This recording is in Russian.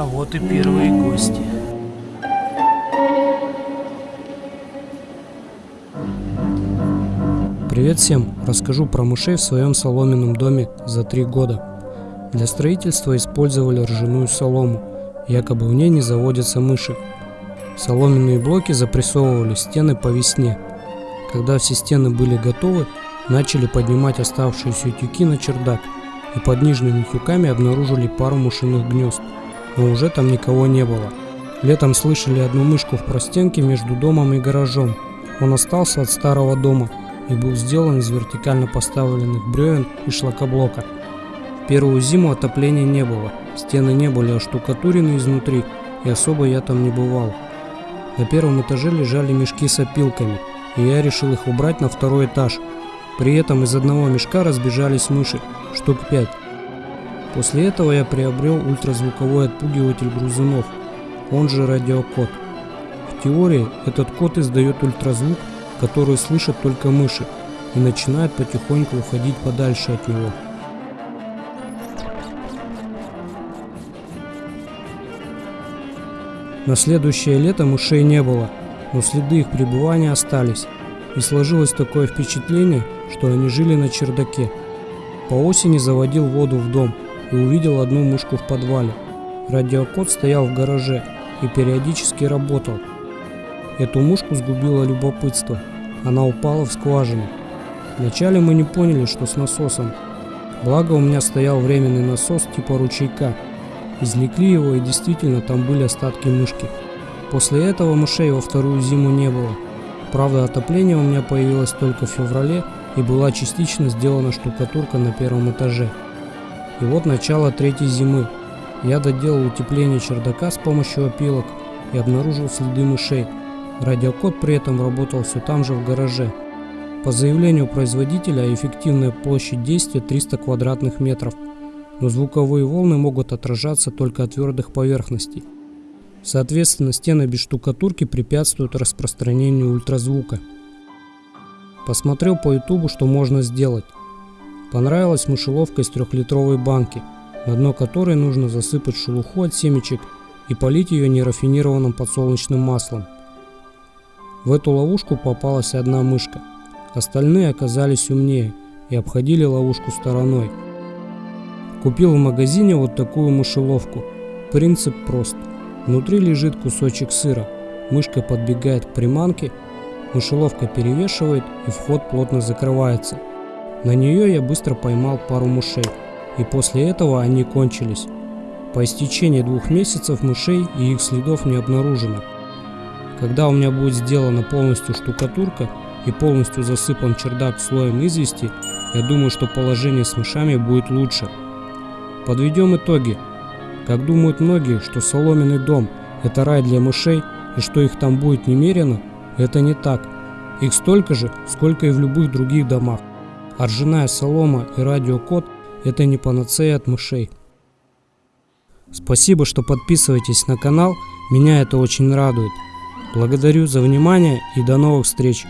А вот и первые гости. Привет всем! Расскажу про мышей в своем соломенном доме за три года. Для строительства использовали ржаную солому, якобы в ней не заводятся мыши. Соломенные блоки запрессовывали стены по весне. Когда все стены были готовы, начали поднимать оставшиеся тюки на чердак и под нижними тюками обнаружили пару мышиных гнезд, но уже там никого не было. Летом слышали одну мышку в простенке между домом и гаражом. Он остался от старого дома и был сделан из вертикально поставленных бревен и шлакоблока. Первую зиму отопления не было, стены не были оштукатурены изнутри, и особо я там не бывал. На первом этаже лежали мешки с опилками, и я решил их убрать на второй этаж. При этом из одного мешка разбежались мыши, штук пять. После этого я приобрел ультразвуковой отпугиватель грызунов, он же радиокод. В теории этот код издает ультразвук, который слышат только мыши, и начинает потихоньку уходить подальше от него. На следующее лето мышей не было, но следы их пребывания остались, и сложилось такое впечатление, что они жили на чердаке. По осени заводил воду в дом и увидел одну мышку в подвале. Радиокод стоял в гараже и периодически работал. Эту мушку сгубило любопытство. Она упала в скважину. Вначале мы не поняли, что с насосом. Благо у меня стоял временный насос типа ручейка – Извлекли его, и действительно там были остатки мышки. После этого мышей во вторую зиму не было. Правда, отопление у меня появилось только в феврале, и была частично сделана штукатурка на первом этаже. И вот начало третьей зимы. Я доделал утепление чердака с помощью опилок и обнаружил следы мышей. Радиокод при этом работал все там же в гараже. По заявлению производителя эффективная площадь действия 300 квадратных метров – но звуковые волны могут отражаться только от твердых поверхностей. Соответственно, стены без штукатурки препятствуют распространению ультразвука. Посмотрел по ютубу, что можно сделать. Понравилась мышеловка из трехлитровой банки, на дно которой нужно засыпать шелуху от семечек и полить ее нерафинированным подсолнечным маслом. В эту ловушку попалась одна мышка. Остальные оказались умнее и обходили ловушку стороной. Купил в магазине вот такую мышеловку. Принцип прост. Внутри лежит кусочек сыра. Мышка подбегает к приманке, мышеловка перевешивает и вход плотно закрывается. На нее я быстро поймал пару мышей, и после этого они кончились. По истечении двух месяцев мышей и их следов не обнаружено. Когда у меня будет сделана полностью штукатурка и полностью засыпан чердак слоем извести, я думаю, что положение с мышами будет лучше. Подведем итоги. Как думают многие, что соломенный дом – это рай для мышей, и что их там будет немерено, это не так. Их столько же, сколько и в любых других домах. Ржаная солома и радиокод – это не панацея от мышей. Спасибо, что подписываетесь на канал, меня это очень радует. Благодарю за внимание и до новых встреч!